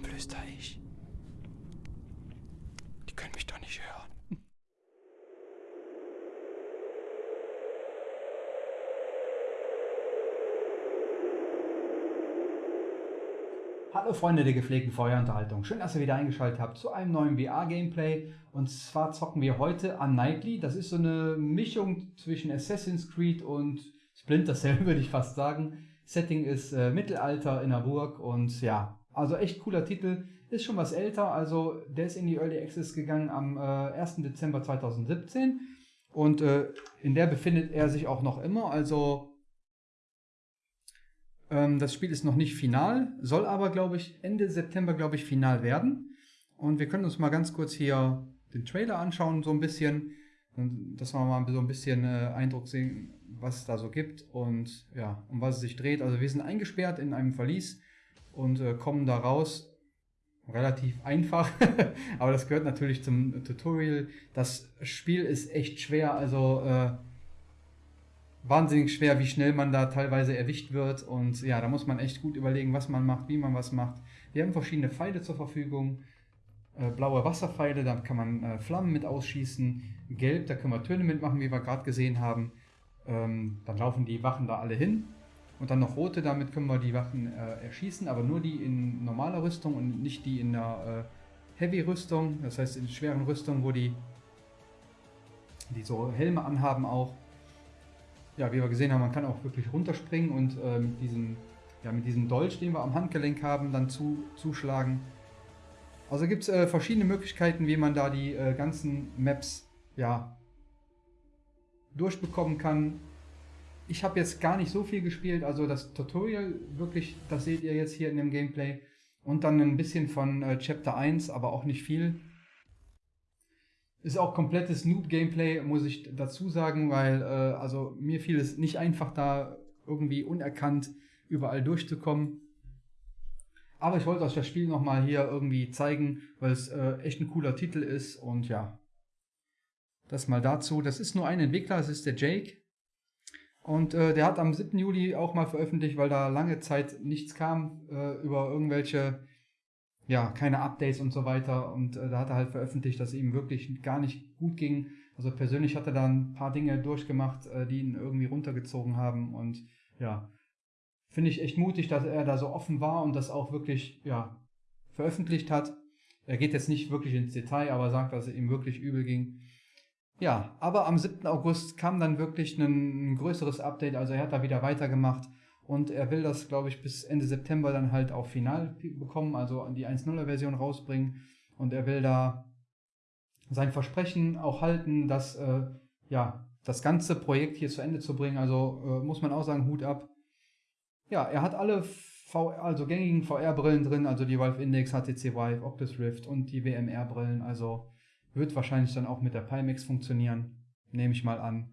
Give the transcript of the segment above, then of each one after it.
Warum flüster ich? Die können mich doch nicht hören. Hallo Freunde der gepflegten Feuerunterhaltung. Schön, dass ihr wieder eingeschaltet habt zu einem neuen VR-Gameplay. Und zwar zocken wir heute Unightly. Das ist so eine Mischung zwischen Assassin's Creed und Splinter Cell, würde ich fast sagen. Setting ist äh, Mittelalter in der Burg und ja, also echt cooler Titel. Ist schon was älter, also der ist in die Early Access gegangen am äh, 1. Dezember 2017. Und äh, in der befindet er sich auch noch immer. Also ähm, das Spiel ist noch nicht final, soll aber, glaube ich, Ende September, glaube ich, final werden. Und wir können uns mal ganz kurz hier den Trailer anschauen, so ein bisschen. Dass wir mal so ein bisschen äh, Eindruck sehen, was es da so gibt und ja, um was es sich dreht. Also wir sind eingesperrt in einem Verlies und äh, kommen da raus. Relativ einfach, aber das gehört natürlich zum Tutorial. Das Spiel ist echt schwer, also äh, wahnsinnig schwer, wie schnell man da teilweise erwischt wird. Und ja, da muss man echt gut überlegen, was man macht, wie man was macht. Wir haben verschiedene Pfeile zur Verfügung. Äh, blaue Wasserpfeile, da kann man äh, Flammen mit ausschießen. Gelb, da können wir Töne mitmachen, wie wir gerade gesehen haben. Ähm, dann laufen die Wachen da alle hin. Und dann noch rote, damit können wir die Wachen äh, erschießen, aber nur die in normaler Rüstung und nicht die in der äh, Heavy-Rüstung, das heißt in schweren Rüstungen, wo die, die so Helme anhaben auch ja, wie wir gesehen haben, man kann auch wirklich runterspringen und äh, mit, diesem, ja, mit diesem Dolch, den wir am Handgelenk haben, dann zu, zuschlagen. Also gibt es äh, verschiedene Möglichkeiten, wie man da die äh, ganzen Maps ja, durchbekommen kann. Ich habe jetzt gar nicht so viel gespielt, also das Tutorial wirklich, das seht ihr jetzt hier in dem Gameplay. Und dann ein bisschen von äh, Chapter 1, aber auch nicht viel. Ist auch komplettes Noob-Gameplay, muss ich dazu sagen, weil äh, also mir fiel es nicht einfach, da irgendwie unerkannt überall durchzukommen. Aber ich wollte euch das Spiel nochmal hier irgendwie zeigen, weil es äh, echt ein cooler Titel ist und ja. Das mal dazu. Das ist nur ein Entwickler, das ist der Jake. Und äh, der hat am 7. Juli auch mal veröffentlicht, weil da lange Zeit nichts kam äh, über irgendwelche ja, keine Updates und so weiter. Und äh, da hat er halt veröffentlicht, dass es ihm wirklich gar nicht gut ging. Also persönlich hat er da ein paar Dinge durchgemacht, äh, die ihn irgendwie runtergezogen haben. Und ja, finde ich echt mutig, dass er da so offen war und das auch wirklich, ja, veröffentlicht hat. Er geht jetzt nicht wirklich ins Detail, aber sagt, dass es ihm wirklich übel ging. Ja, aber am 7. August kam dann wirklich ein, größeres Update, also er hat da wieder weitergemacht und er will das, glaube ich, bis Ende September dann halt auch final bekommen, also die 1.0er Version rausbringen. Und er will da sein Versprechen auch halten, dass äh, ja, das ganze Projekt hier zu Ende zu bringen. Also äh, muss man auch sagen, Hut ab. Ja, er hat alle VR, also gängigen VR-Brillen drin, also die Valve Index, HTC Vive, Oculus Rift und die WMR-Brillen. Also wird wahrscheinlich dann auch mit der Pimax funktionieren, nehme ich mal an.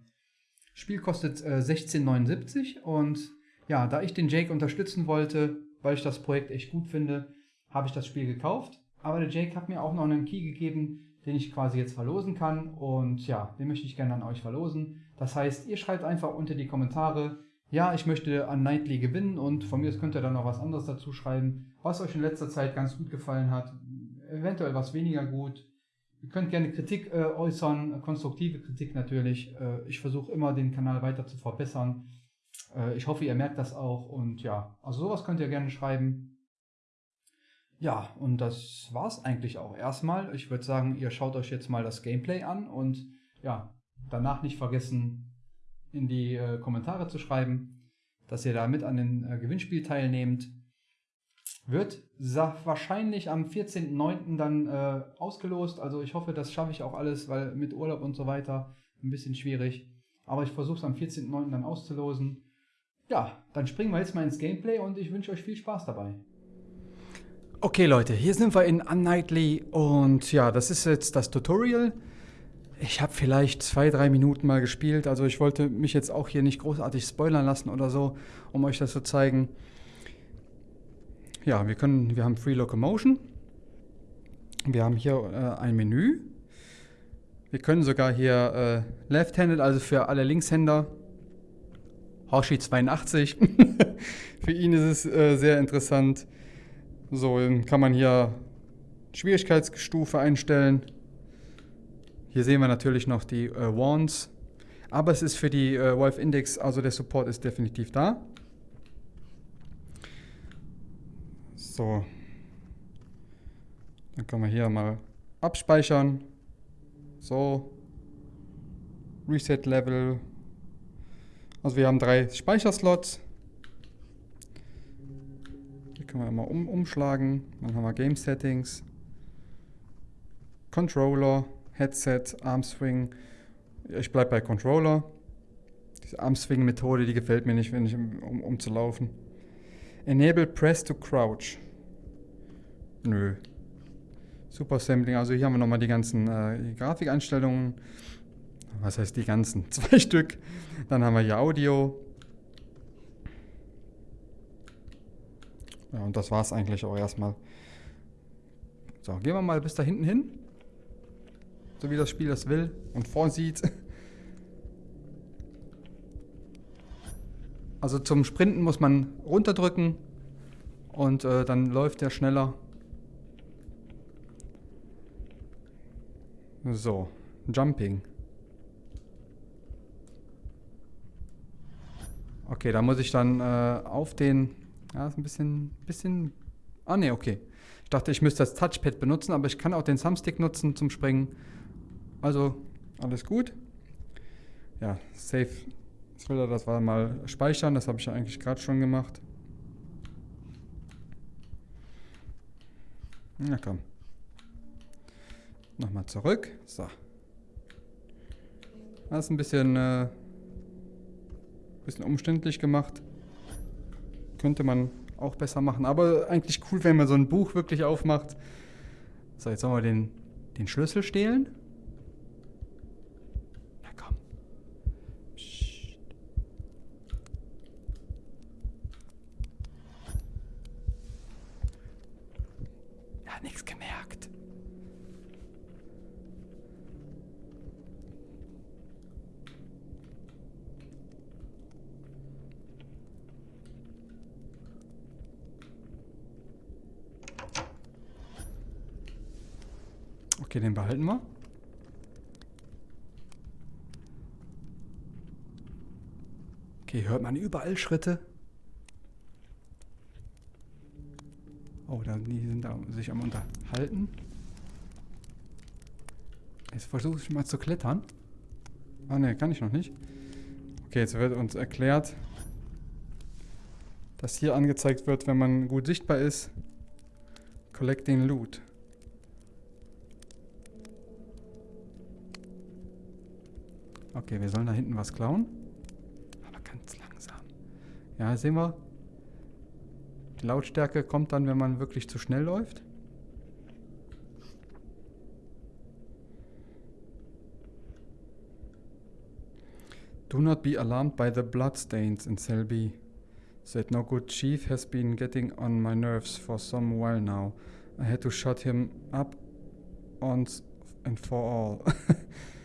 Spiel kostet äh, 16,79 und ja, da ich den Jake unterstützen wollte, weil ich das Projekt echt gut finde, habe ich das Spiel gekauft. Aber der Jake hat mir auch noch einen Key gegeben, den ich quasi jetzt verlosen kann. Und ja, den möchte ich gerne an euch verlosen. Das heißt, ihr schreibt einfach unter die Kommentare, ja, ich möchte an Nightly gewinnen und von mir könnt ihr dann noch was anderes dazu schreiben, was euch in letzter Zeit ganz gut gefallen hat, eventuell was weniger gut. Ihr könnt gerne Kritik äh, äußern, konstruktive Kritik natürlich. Äh, ich versuche immer den Kanal weiter zu verbessern. Äh, ich hoffe, ihr merkt das auch und ja, also sowas könnt ihr gerne schreiben. Ja, und das war's eigentlich auch erstmal. Ich würde sagen, ihr schaut euch jetzt mal das Gameplay an und ja, danach nicht vergessen, in die äh, Kommentare zu schreiben, dass ihr da mit an dem äh, Gewinnspiel teilnehmt. Wird wahrscheinlich am 14.09. dann äh, ausgelost. Also ich hoffe, das schaffe ich auch alles, weil mit Urlaub und so weiter ein bisschen schwierig. Aber ich versuche es am 14.09. dann auszulosen. Ja, dann springen wir jetzt mal ins Gameplay und ich wünsche euch viel Spaß dabei. Okay Leute, hier sind wir in Unnightly und ja, das ist jetzt das Tutorial. Ich habe vielleicht zwei, drei Minuten mal gespielt, also ich wollte mich jetzt auch hier nicht großartig spoilern lassen oder so, um euch das zu zeigen. Ja, wir können, wir haben Free Locomotion. Wir haben hier äh, ein Menü. Wir können sogar hier äh, Left-Handed, also für alle Linkshänder, Hoshi 82. Für ihn ist es äh, sehr interessant. So, dann kann man hier Schwierigkeitsstufe einstellen. Hier sehen wir natürlich noch die äh, Wands. Aber es ist für die äh, Valve Index, also der Support ist definitiv da. So. Dann können wir hier mal abspeichern. So. Reset Level. Also wir haben drei Speicherslots. Hier können wir mal um, umschlagen. Dann haben wir Game Settings. Controller, Headset, Armswing. Ich bleibe bei Controller. Diese Armswing-Methode, die gefällt mir nicht, wenn ich um, um zu laufen. Enable Press to Crouch. Nö. Super Sampling. Also hier haben wir nochmal die ganzen äh, Grafikeinstellungen. Was heißt die ganzen? Zwei Stück. Dann haben wir hier Audio. Ja, und das war es eigentlich auch erstmal. So, gehen wir mal bis da hinten hin. So wie das Spiel das will und vorsieht. Also zum Sprinten muss man runterdrücken und äh, dann läuft der schneller. So, Jumping. Okay, da muss ich dann äh, auf den... Ja, ist ein bisschen... bisschen ah, ne, okay. Ich dachte, ich müsste das Touchpad benutzen, aber ich kann auch den Thumbstick nutzen zum Springen. Also, alles gut. Ja, Save Thriller, das war mal speichern. Das habe ich ja eigentlich gerade schon gemacht. Na komm. Nochmal zurück. So. Das ist ein bisschen, äh, bisschen umständlich gemacht. Könnte man auch besser machen. Aber eigentlich cool, wenn man so ein Buch wirklich aufmacht. So, jetzt sollen wir den, den Schlüssel stehlen. Na komm. Psst. Ja, nichts gemerkt. Okay, den behalten wir. Okay, hört man überall Schritte. Oh, da, die sind da sich am Unterhalten. Jetzt versuche ich mal zu klettern. Ah ne, kann ich noch nicht. Okay, jetzt wird uns erklärt, dass hier angezeigt wird, wenn man gut sichtbar ist. Collecting Loot. Okay, wir sollen da hinten was klauen. Aber ganz langsam. Ja, sehen wir. Die Lautstärke kommt dann, wenn man wirklich zu schnell läuft. Do not be alarmed by the bloodstains in B. Said no good chief has been getting on my nerves for some while now. I had to shut him up once and for all.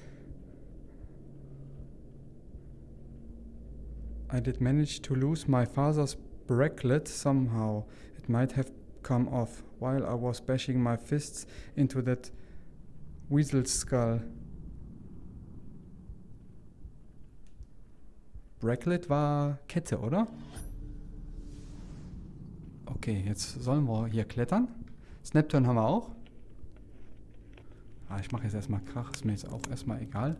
I did manage to lose my father's bracelet somehow. It might have come off while I was bashing my fists into that weasel's skull. Bracelet war Kette, oder? Okay, jetzt sollen wir hier klettern. Snapturn haben wir auch. Ah, ich mache jetzt erstmal Krach, ist mir jetzt auch erstmal egal.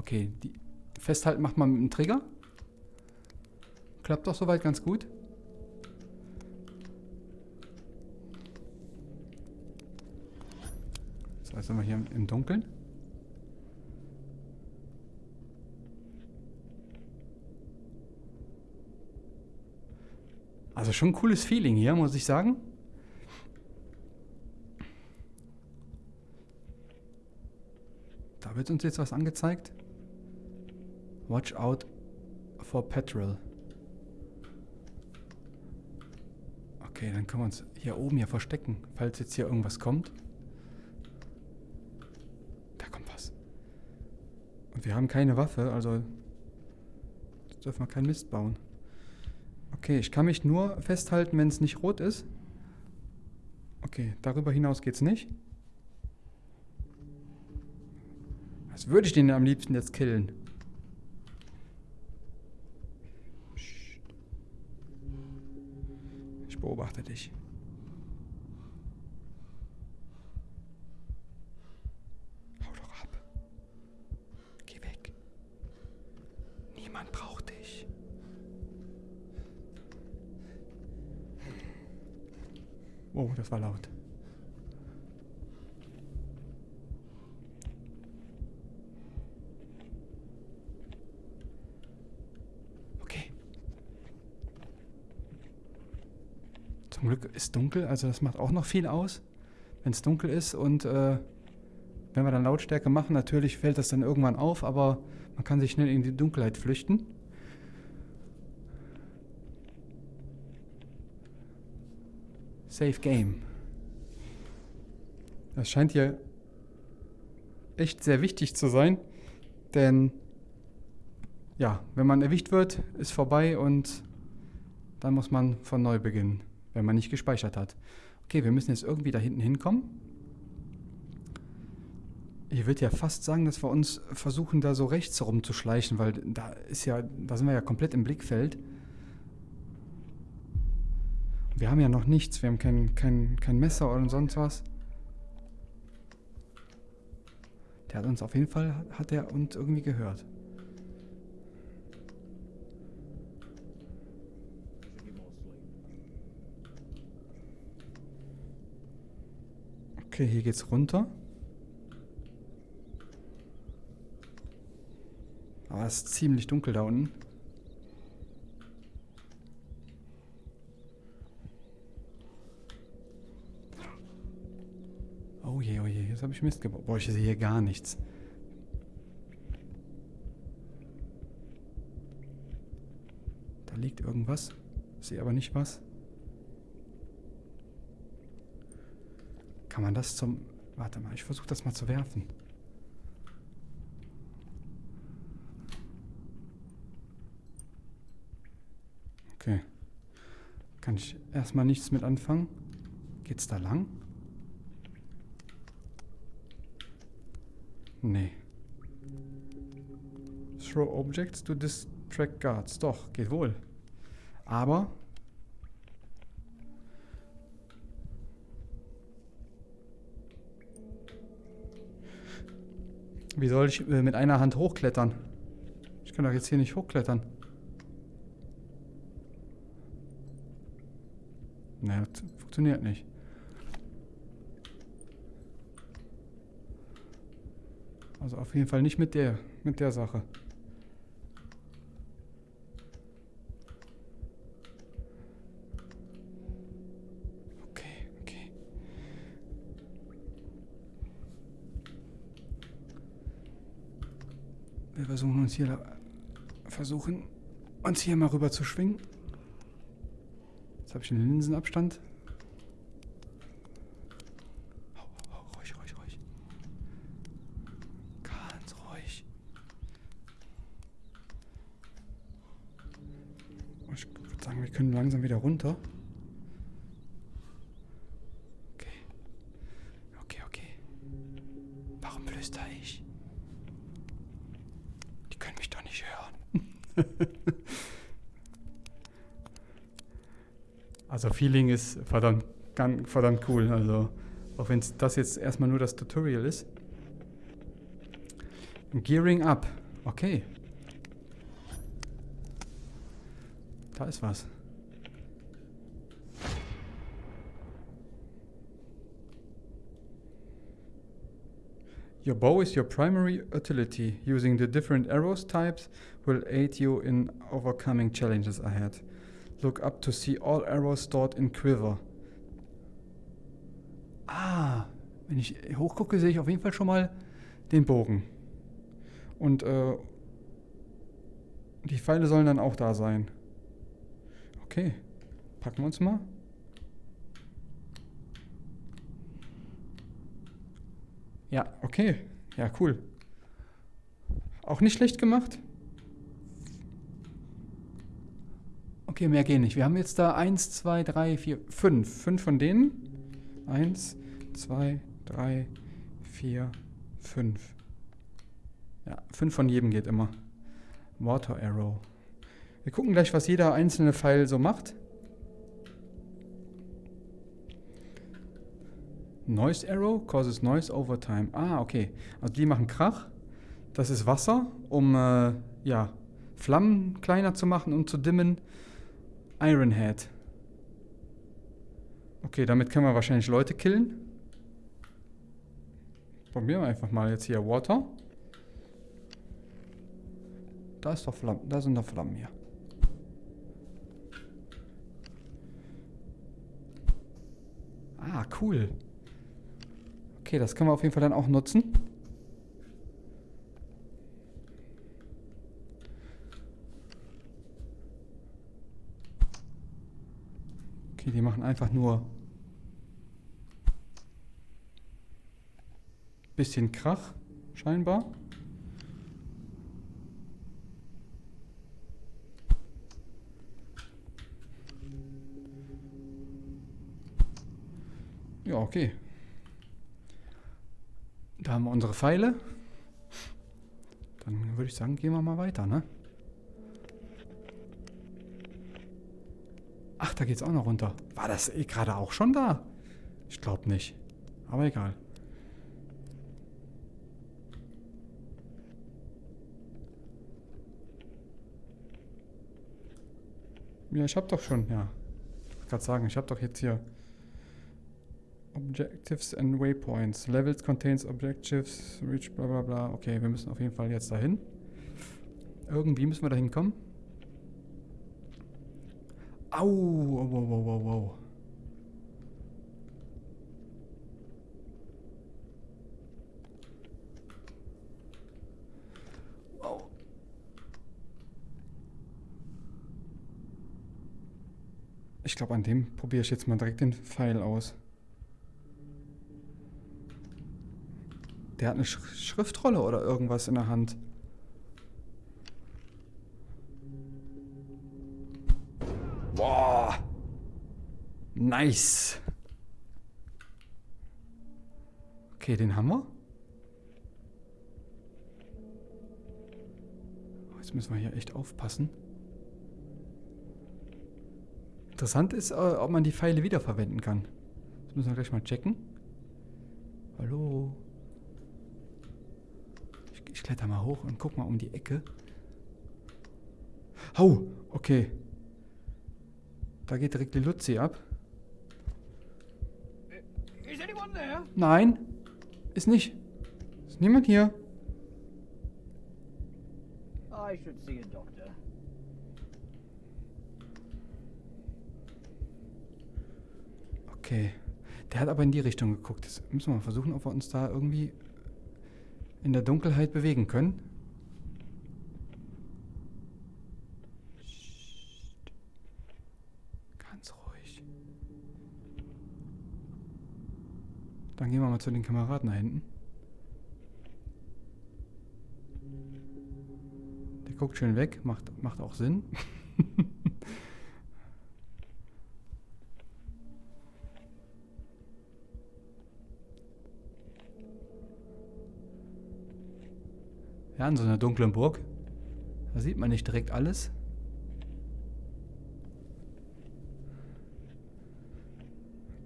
Okay, die festhalten macht man mit dem Trigger. Klappt doch soweit ganz gut. So, jetzt sind wir hier im Dunkeln. Also schon ein cooles Feeling hier, muss ich sagen. Da wird uns jetzt was angezeigt. Watch out for petrol. Okay, dann können wir uns hier oben hier verstecken, falls jetzt hier irgendwas kommt. Da kommt was. Und wir haben keine Waffe, also dürfen wir keinen Mist bauen. Okay, ich kann mich nur festhalten, wenn es nicht rot ist. Okay, darüber hinaus geht's nicht. Was würde ich den am liebsten jetzt killen? Beobachte dich. Hau doch ab. Geh weg. Niemand braucht dich. Oh, das war laut. Okay. Zum Glück ist dunkel, also das macht auch noch viel aus, wenn es dunkel ist und äh, wenn wir dann Lautstärke machen, natürlich fällt das dann irgendwann auf, aber man kann sich schnell in die Dunkelheit flüchten. Safe Game. Das scheint hier echt sehr wichtig zu sein, denn ja, wenn man erwischt wird, ist vorbei und dann muss man von neu beginnen, wenn man nicht gespeichert hat. Okay, wir müssen jetzt irgendwie da hinten hinkommen. Ich würde ja fast sagen, dass wir uns versuchen, da so rechts rumzuschleichen, weil da ist ja, da sind wir ja komplett im Blickfeld. Wir haben ja noch nichts. Wir haben kein, kein, kein Messer oder sonst was. Der hat uns auf jeden Fall, hat er uns irgendwie gehört. Okay, hier geht's runter. Aber es ist ziemlich dunkel da unten. Oh je, oh je, jetzt habe ich Mist gebaut. Boah, ich sehe hier gar nichts. Da liegt irgendwas. Ich sehe aber nicht was. Kann man das zum... Warte mal, ich versuche das mal zu werfen. Okay. Kann ich erstmal nichts mit anfangen. Geht's da lang? Nee. Throw objects to distract guards. Doch, geht wohl. Aber... Wie soll ich äh, mit einer Hand hochklettern? Ich kann doch jetzt hier nicht hochklettern. Ne, das funktioniert nicht. Also auf jeden Fall nicht mit der, mit der Sache. Okay, okay. Wir versuchen uns hier versuchen uns hier mal rüber zu schwingen. Jetzt habe ich einen Linsenabstand. Feeling ist verdammt, verdammt cool. Also auch wenn das jetzt erstmal nur das Tutorial ist. Gearing up. Okay. Da ist was. Your bow is your primary utility. Using the different arrows types will aid you in overcoming challenges ahead. Look up to see all arrows stored in Quiver. Ah, wenn ich hochgucke, sehe ich auf jeden Fall schon mal den Bogen. Und äh, die Pfeile sollen dann auch da sein. Okay, packen wir uns mal. Ja, okay. Ja, cool. Auch nicht schlecht gemacht. Okay, mehr gehen nicht. Wir haben jetzt da 1, 2, 3, 4, 5. 5 von denen. 1, 2, 3, 4, 5. Ja, 5 von jedem geht immer. Water Arrow. Wir gucken gleich, was jeder einzelne Pfeil so macht. Noise Arrow causes noise over time. Ah, okay. Also die machen Krach. Das ist Wasser, um äh, ja, Flammen kleiner zu machen und zu dimmen. Iron Head. Okay, damit können wir wahrscheinlich Leute killen. Probieren wir einfach mal jetzt hier Water. Da ist doch Flammen, da sind doch Flammen hier. Ah, cool. Okay, das können wir auf jeden Fall dann auch nutzen. Okay, die machen einfach nur bisschen Krach, scheinbar. Ja, okay. Da haben wir unsere Pfeile. Dann würde ich sagen, gehen wir mal weiter, ne? Ach, da geht's auch noch runter. War das eh gerade auch schon da? Ich glaube nicht. Aber egal. Ja, ich habe doch schon, ja. Ich wollte gerade sagen, ich habe doch jetzt hier Objectives and Waypoints. Levels contains objectives, reach bla bla bla. Okay, wir müssen auf jeden Fall jetzt dahin. Irgendwie müssen wir dahin kommen. Au, wow, wow, wow, wow. Ich glaube, an dem probiere ich jetzt mal direkt den Pfeil aus. Der hat eine Sch Schriftrolle oder irgendwas in der Hand. Boah. Nice. Okay, den haben wir. Jetzt müssen wir hier echt aufpassen. Interessant ist, äh, ob man die Pfeile wiederverwenden kann. Das müssen wir gleich mal checken. Hallo. Ich kletter mal hoch und guck mal um die Ecke. Oh, okay. Da geht direkt die Luzi ab. Nein, ist nicht. Ist niemand hier. I should see a doctor. Okay. Der hat aber in die Richtung geguckt. Jetzt müssen wir mal versuchen, ob wir uns da irgendwie in der Dunkelheit bewegen können. Ganz ruhig. Dann gehen wir mal zu den Kameraden da hinten. Der guckt schön weg, macht, macht auch Sinn. Ja, in so einer dunklen Burg. Da sieht man nicht direkt alles.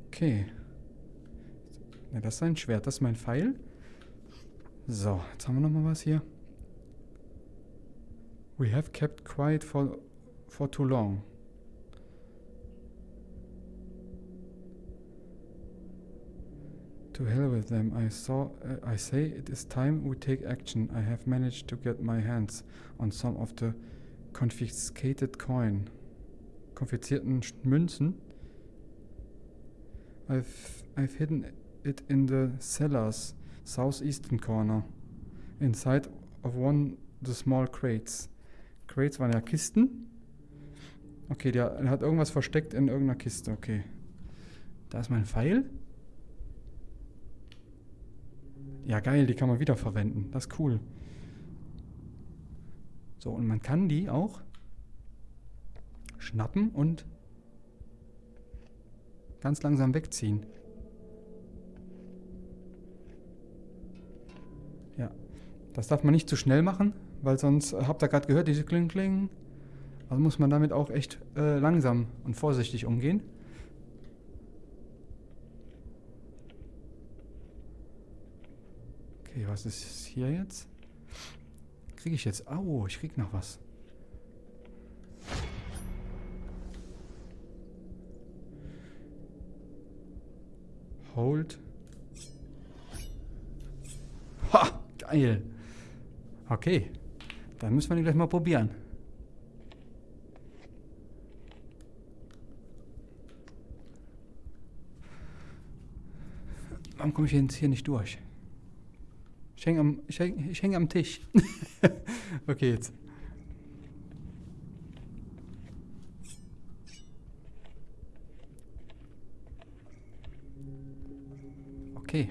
Okay. Ja, das ist ein Schwert, das ist mein Pfeil. So, jetzt haben wir nochmal was hier. We have kept quiet for, for too long. To hell with them. I saw uh, I say it is time we take action. I have managed to get my hands on some of the confiscated coin. Konfiszierten Münzen. I've I've hidden it in the cellars southeastern corner. Inside of one the small crates. Crates waren ja Kisten. Okay, der, der hat irgendwas versteckt in irgendeiner Kiste. Okay. Da ist mein Pfeil. Ja, geil, die kann man wiederverwenden. Das ist cool. So, und man kann die auch schnappen und ganz langsam wegziehen. Das darf man nicht zu schnell machen, weil sonst, äh, habt ihr gerade gehört, diese Kling Kling. Also muss man damit auch echt äh, langsam und vorsichtig umgehen. Okay, was ist hier jetzt? Kriege ich jetzt? Oh, ich krieg noch was. Hold. Ha! Geil. Okay. Dann müssen wir den gleich mal probieren. Warum komme ich jetzt hier nicht durch? Ich hänge am, ich häng, ich häng am Tisch. okay, jetzt. Okay.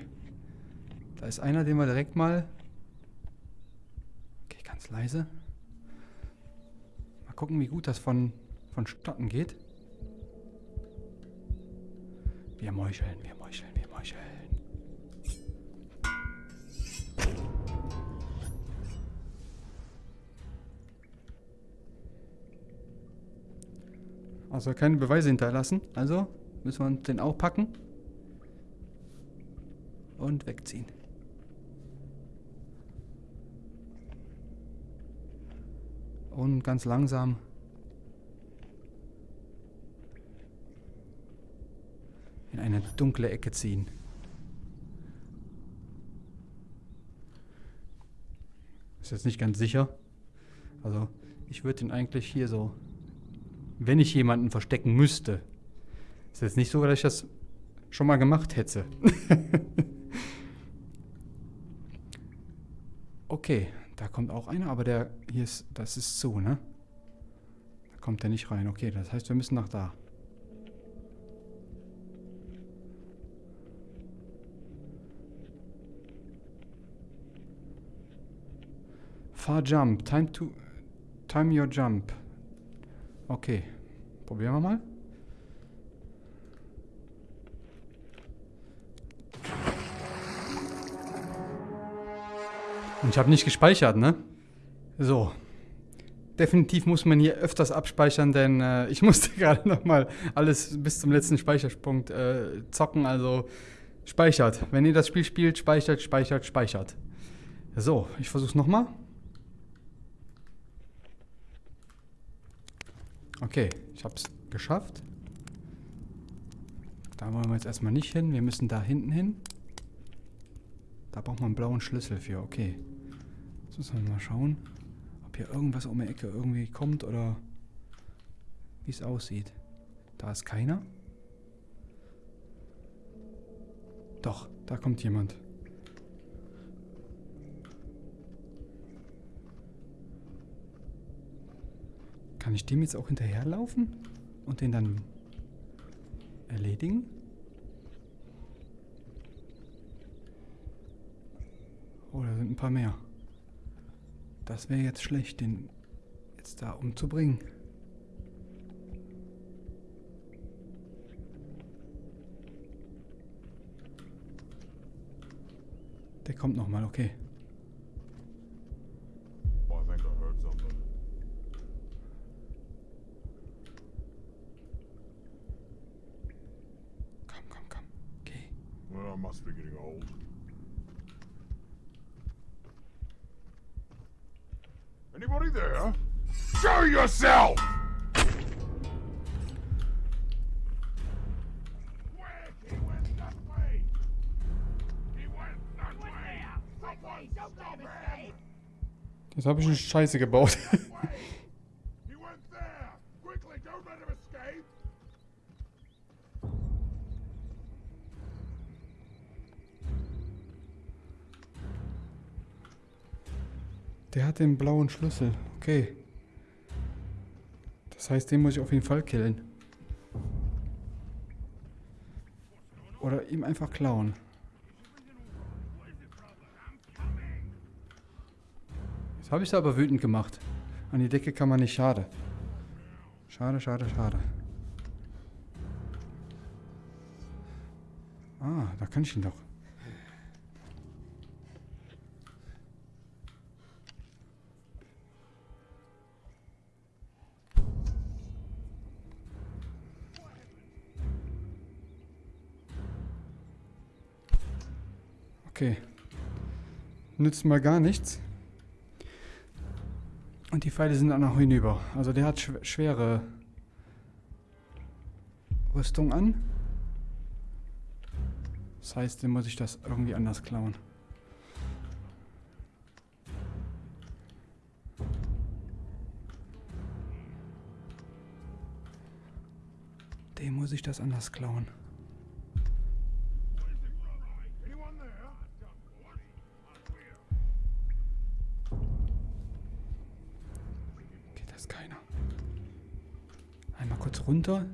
Da ist einer, den wir direkt mal... Ganz leise. Mal gucken, wie gut das von, vonstatten geht. Wir meucheln, wir meucheln, wir meucheln. Also keine Beweise hinterlassen. Also müssen wir uns den auch packen. Und wegziehen. Und ganz langsam in eine dunkle Ecke ziehen. Ist jetzt nicht ganz sicher. Also ich würde ihn eigentlich hier so wenn ich jemanden verstecken müsste. Ist jetzt nicht so, dass ich das schon mal gemacht hätte. okay, kommt auch einer, aber der hier ist, das ist so, ne? Da kommt der nicht rein. Okay, das heißt, wir müssen nach da. Far jump. Time to time your jump. Okay. Probieren wir mal. Und ich habe nicht gespeichert, ne? So. Definitiv muss man hier öfters abspeichern, denn äh, ich musste gerade nochmal alles bis zum letzten Speicherpunkt äh, zocken. Also speichert. Wenn ihr das Spiel spielt, speichert, speichert, speichert. So, ich versuche es nochmal. Okay, ich habe es geschafft. Da wollen wir jetzt erstmal nicht hin. Wir müssen da hinten hin. Da braucht man einen blauen Schlüssel für. Okay. Jetzt müssen wir mal schauen, ob hier irgendwas um die Ecke irgendwie kommt oder wie es aussieht. Da ist keiner. Doch, da kommt jemand. Kann ich dem jetzt auch hinterherlaufen und den dann erledigen? Oh, da sind ein paar mehr. Das wäre jetzt schlecht, den jetzt da umzubringen. Der kommt nochmal, okay. Jetzt habe ich eine Scheiße gebaut. Der hat den blauen Schlüssel. Okay. Das heißt, den muss ich auf jeden Fall killen. Oder ihm einfach klauen. Habe ich es aber wütend gemacht. An die Decke kann man nicht schade. Schade, schade, schade. Ah, da kann ich ihn doch. Okay. Nützt mal gar nichts. Und die Pfeile sind auch noch hinüber. Also der hat schw schwere Rüstung an. Das heißt, den muss ich das irgendwie anders klauen. Dem muss ich das anders klauen. Anyone there? Okay, da ist keiner. Runter,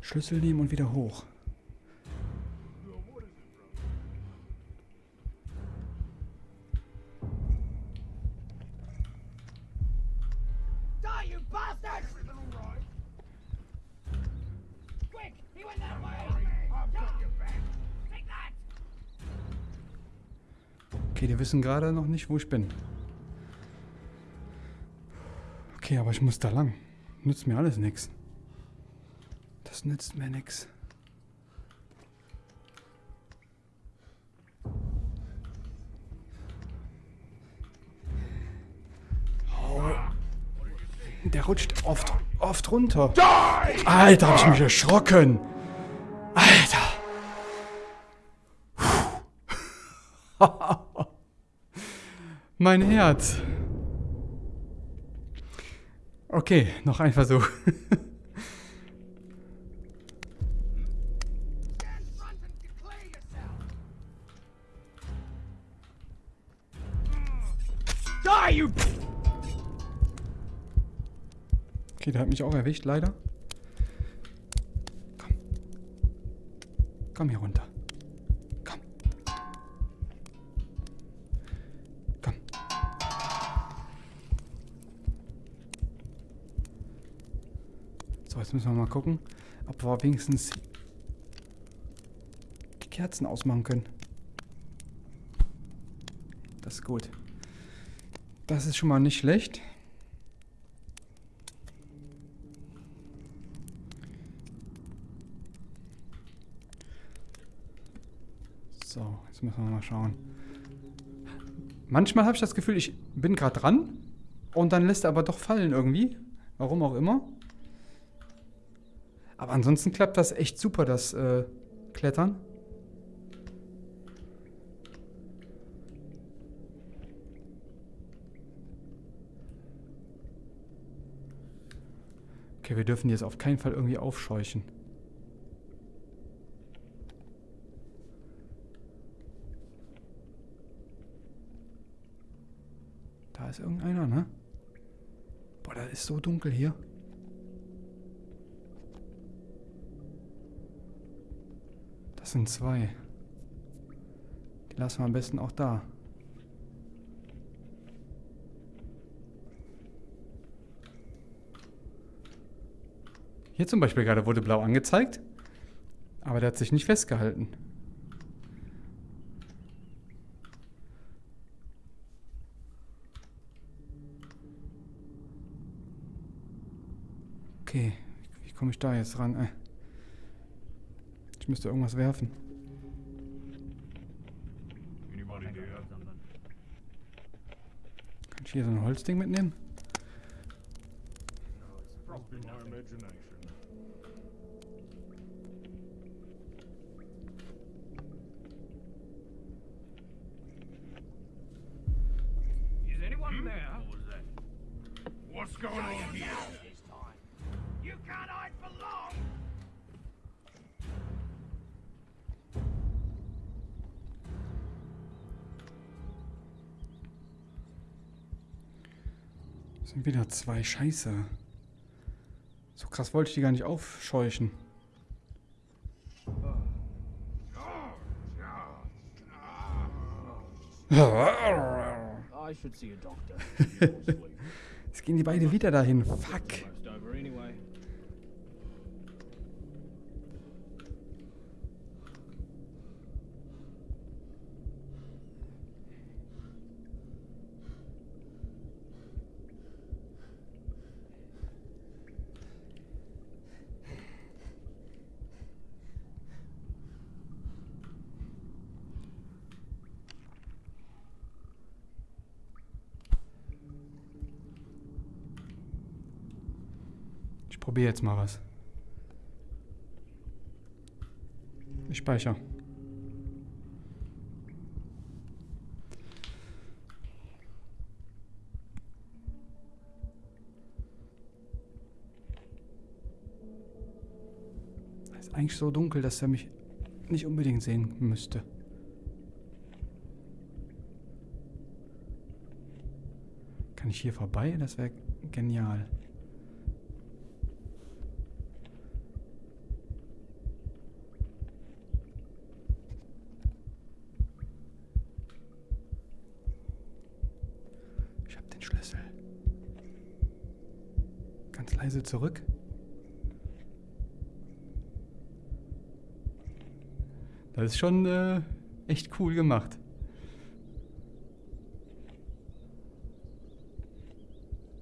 Schlüssel nehmen und wieder hoch. Okay, die wissen gerade noch nicht, wo ich bin. Okay, aber ich muss da lang. Nützt mir alles nichts. Nützt mir nichts. Der rutscht oft, oft runter. Alter, hab ich mich erschrocken. Alter. Mein Herz. Okay, noch ein Versuch. mich auch erwischt, leider. Komm. Komm hier runter. Komm. Komm. So, jetzt müssen wir mal gucken, ob wir wenigstens die Kerzen ausmachen können. Das ist gut. Das ist schon mal nicht schlecht. Müssen wir mal schauen. Manchmal habe ich das Gefühl, ich bin gerade dran und dann lässt er aber doch fallen irgendwie. Warum auch immer. Aber ansonsten klappt das echt super, das äh, Klettern. Okay, wir dürfen die jetzt auf keinen Fall irgendwie aufscheuchen. Ist irgendeiner, ne? Boah, da ist so dunkel hier. Das sind zwei. Die lassen wir am besten auch da. Hier zum Beispiel gerade wurde blau angezeigt, aber der hat sich nicht festgehalten. Okay, wie komme ich da jetzt ran? Äh. Ich müsste irgendwas werfen. Kann ich hier so ein Holzding mitnehmen? Wieder zwei Scheiße. So krass wollte ich die gar nicht aufscheuchen. I should see a doctor. Jetzt gehen die beide wieder dahin. Fuck. Probiere jetzt mal was. Ich speichere. Es ist eigentlich so dunkel, dass er mich nicht unbedingt sehen müsste. Kann ich hier vorbei? Das wäre genial. Ich habe den Schlüssel. Leise zurück. Das ist schon äh, echt cool gemacht.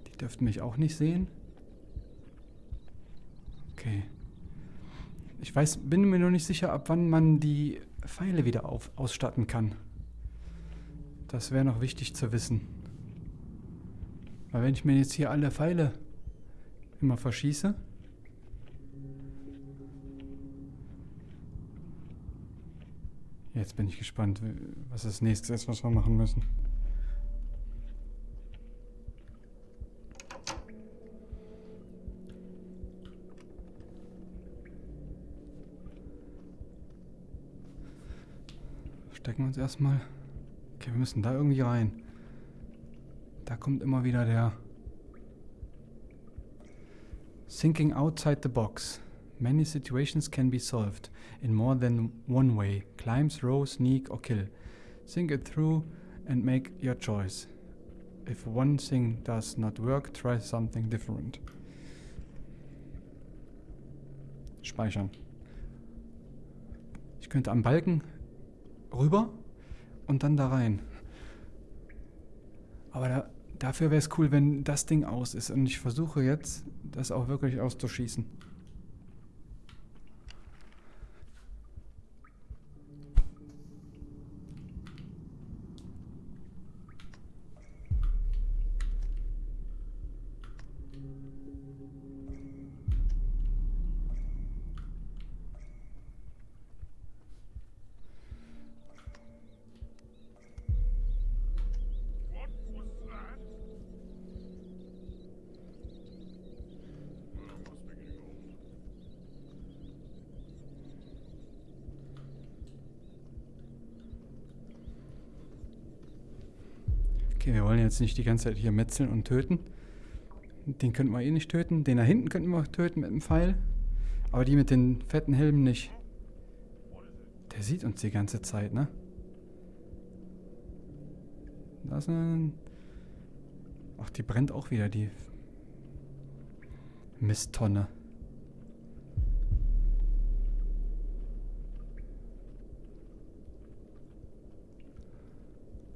Die dürften mich auch nicht sehen. Okay. Ich weiß, bin mir noch nicht sicher, ab wann man die Pfeile wieder auf, ausstatten kann. Das wäre noch wichtig zu wissen. Weil wenn ich mir jetzt hier alle Pfeile immer verschieße, Jetzt bin ich gespannt, was das nächste ist, was wir machen müssen. Stecken wir uns erstmal. Okay, wir müssen da irgendwie rein. Da kommt immer wieder der Thinking outside the box. Many situations can be solved in more than one way. Climb, throw, sneak or kill. Think it through and make your choice. If one thing does not work, try something different. Speichern. Ich könnte am Balken rüber und dann da rein. Aber da, dafür wäre es cool, wenn das Ding aus ist. Und ich versuche jetzt, das auch wirklich auszuschießen. What was that? Well, must be getting old. Okay, wir wollen jetzt nicht die ganze Zeit hier metzeln und töten. Den könnten wir eh nicht töten. Den da hinten könnten wir töten mit dem Pfeil. Aber die mit den fetten Helmen nicht. Der sieht uns die ganze Zeit, ne? Da ist ein... Ach, die brennt auch wieder, die Misttonne.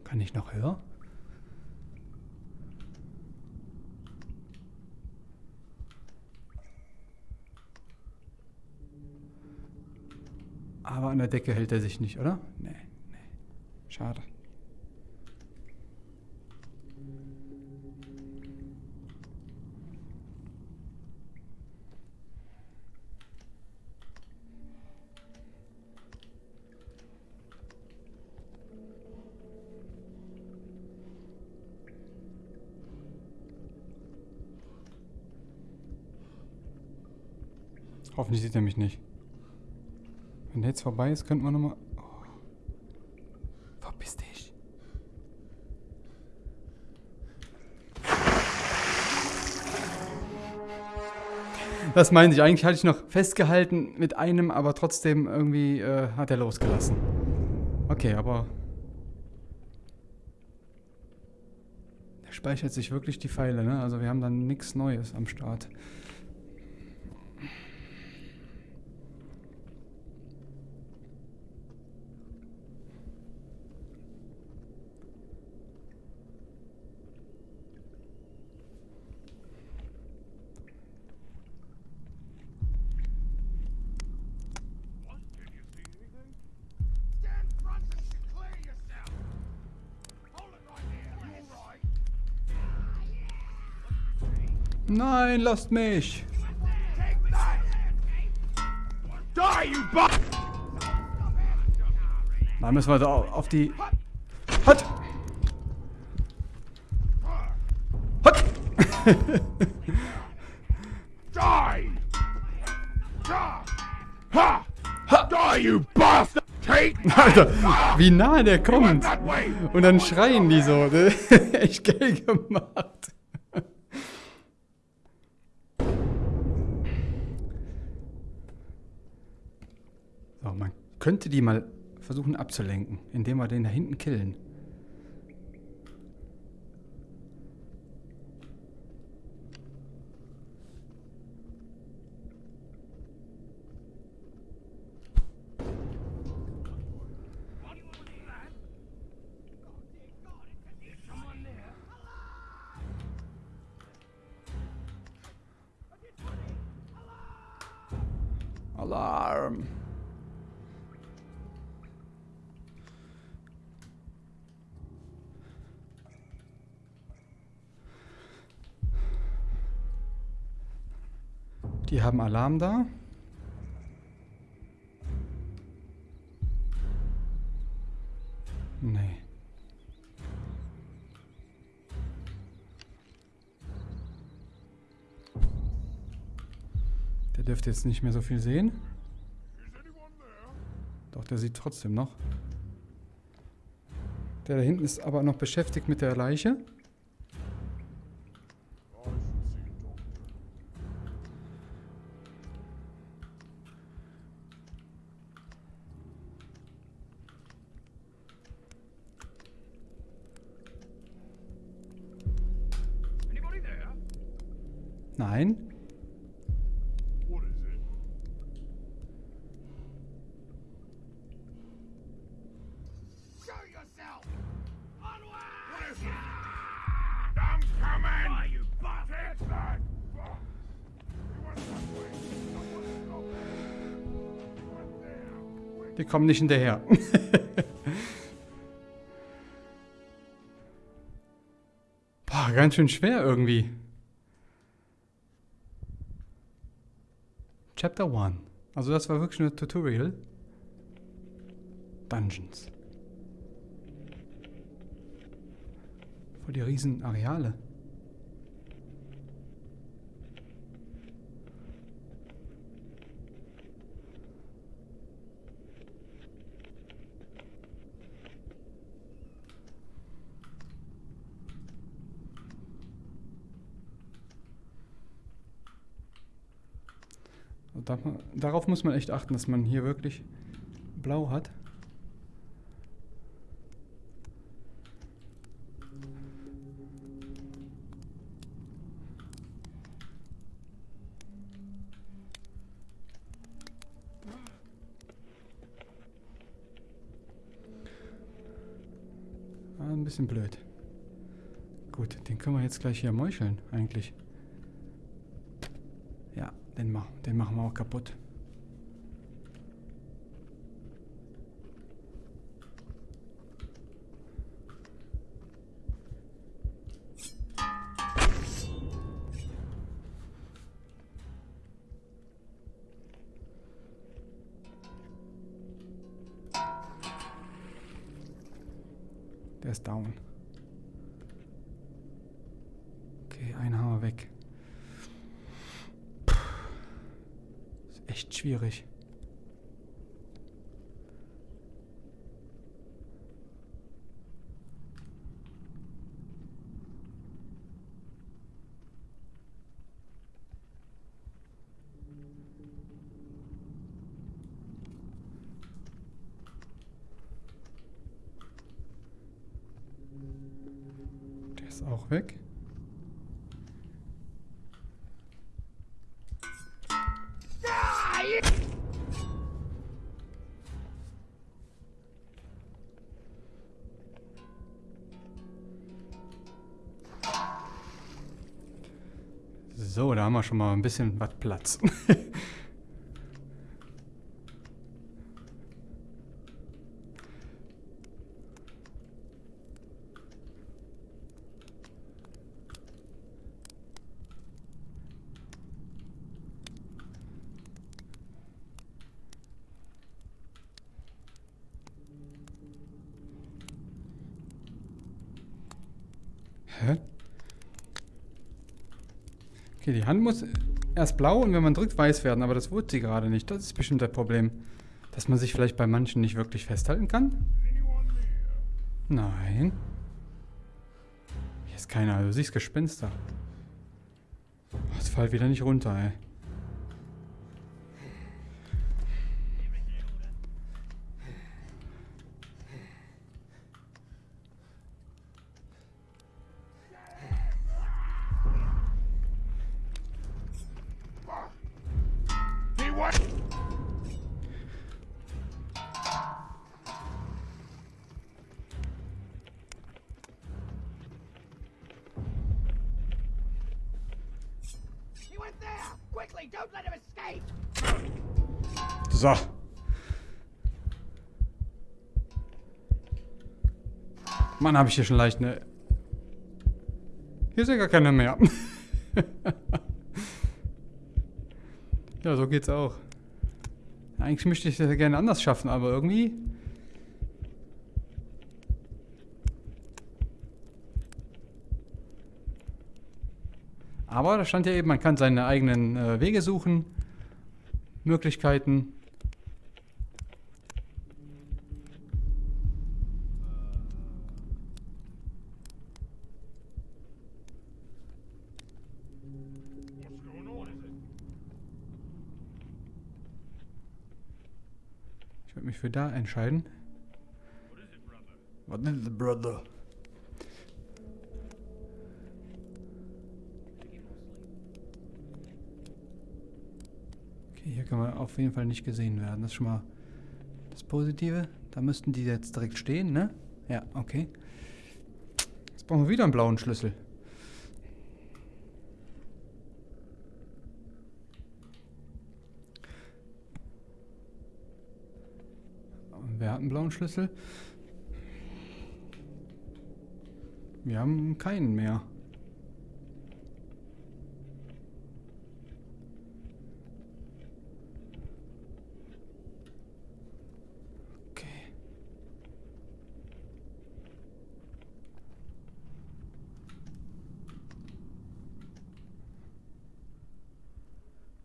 Kann ich noch höher? Aber an der Decke hält er sich nicht, oder? Nee, nee. Schade. Hoffentlich sieht er mich nicht. Jetzt vorbei ist, könnten wir nochmal... Oh. Verpiss dich. Das meinte ich. Eigentlich hatte ich noch festgehalten mit einem, aber trotzdem irgendwie äh, hat er losgelassen. Okay, aber... Der speichert sich wirklich die Pfeile, ne? Also wir haben dann nichts Neues am Start. Nein, lasst mich! Right there. Die, you bastard! Da müssen wir da auf die... Hat! Hat! Die! Ha! Die, you bastard! Alter, wie nah der kommt. Und dann schreien die so. Echt geil gemacht. Könnte die mal versuchen abzulenken, indem wir den da hinten killen. Alarm! Die haben Alarm da. Nee. Der dürfte jetzt nicht mehr so viel sehen. Doch, der sieht trotzdem noch. Der da hinten ist aber noch beschäftigt mit der Leiche. Die kommen nicht hinterher. Boah, ganz schön schwer irgendwie. Chapter 1. Also das war wirklich ein Tutorial. Dungeons. Voll die riesen Areale. Da, darauf muss man echt achten, dass man hier wirklich blau hat. Ah, ein bisschen blöd. Gut, den können wir jetzt gleich hier meucheln, eigentlich. Ja, den, mach, den machen wir auch kaputt. Der ist down. Okay, einen haben wir weg. Ist echt schwierig. Der ist auch weg. So, da haben wir schon mal ein bisschen was Platz. Hä? Okay, die Hand muss erst blau und wenn man drückt, weiß werden, aber das wurde sie gerade nicht. Das ist bestimmt das Problem. Dass man sich vielleicht bei manchen nicht wirklich festhalten kann? Nein. Hier ist keiner, du siehst Gespenster. Oh, es fällt wieder nicht runter, ey. Mann, habe ich hier schon leicht eine... Hier ist ja gar keiner mehr. ja, so geht's auch. Eigentlich möchte ich das ja gerne anders schaffen, aber irgendwie... Aber da stand ja eben, man kann seine eigenen äh, Wege suchen, Möglichkeiten. Für da entscheiden. What is it, brother? Was ist das, Brother? Okay, hier kann man auf jeden Fall nicht gesehen werden. Das ist schon mal das Positive. Da müssten die jetzt direkt stehen, ne? Ja, okay. Jetzt brauchen wir wieder einen blauen Schlüssel. Und Wer hat einen blauen Schlüssel? Wir haben keinen mehr. Okay.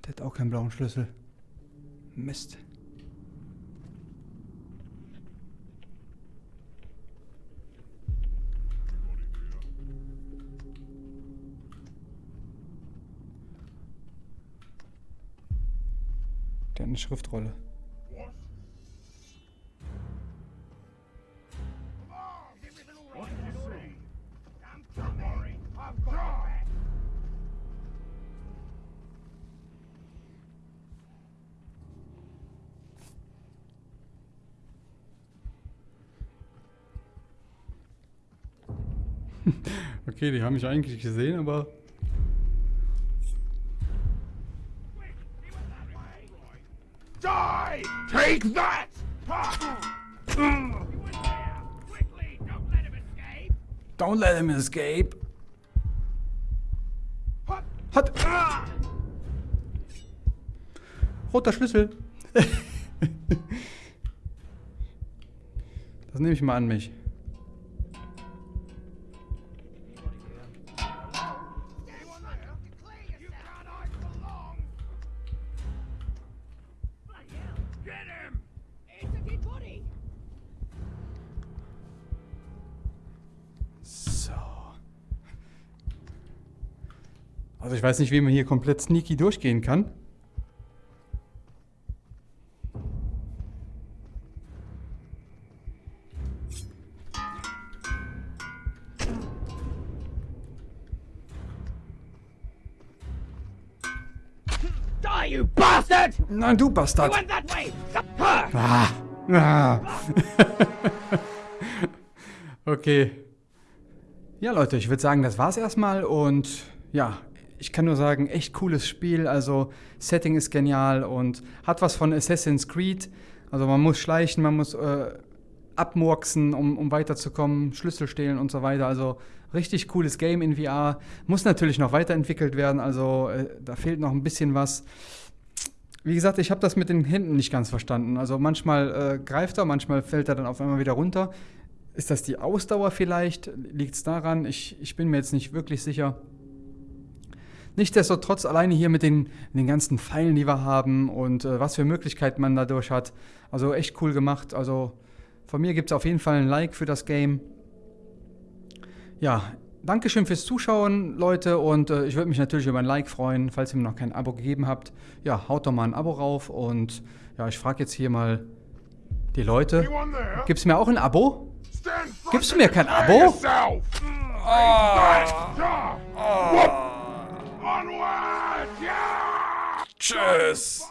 Der hat auch keinen blauen Schlüssel. Mist. Der hat eine Schriftrolle. Okay, die haben mich eigentlich gesehen, aber Him escape. Hat. Roter Schlüssel. das nehme ich mal an mich. Weiß nicht, wie man hier komplett sneaky durchgehen kann. Die, you bastard! Nein, du Bastard. Ah. Ah. okay. Ja, Leute, ich würde sagen, das war's erstmal und ja, ich kann nur sagen, echt cooles Spiel. Also, Setting ist genial und hat was von Assassin's Creed. Also, man muss schleichen, man muss äh, abmurksen, um, um weiterzukommen, Schlüssel stehlen und so weiter. Also, richtig cooles Game in VR. Muss natürlich noch weiterentwickelt werden, also äh, da fehlt noch ein bisschen was. Wie gesagt, ich habe das mit den Händen nicht ganz verstanden. Also manchmal äh, greift er, manchmal fällt er dann auf einmal wieder runter. Ist das die Ausdauer vielleicht? Liegt es daran? Ich, ich bin mir jetzt nicht wirklich sicher. Nichtsdestotrotz alleine hier mit den, den ganzen Pfeilen, die wir haben und äh, was für Möglichkeiten man dadurch hat. Also echt cool gemacht. Also von mir gibt es auf jeden Fall ein Like für das Game. Ja, Dankeschön fürs Zuschauen, Leute. Und äh, ich würde mich natürlich über ein Like freuen, falls ihr mir noch kein Abo gegeben habt. Ja, haut doch mal ein Abo rauf. Und ja, ich frage jetzt hier mal die Leute. There? Gibt's mir auch ein Abo? Gibst du mir kein Abo? yourself. Yeah. Onward! Yeah! Tschüss.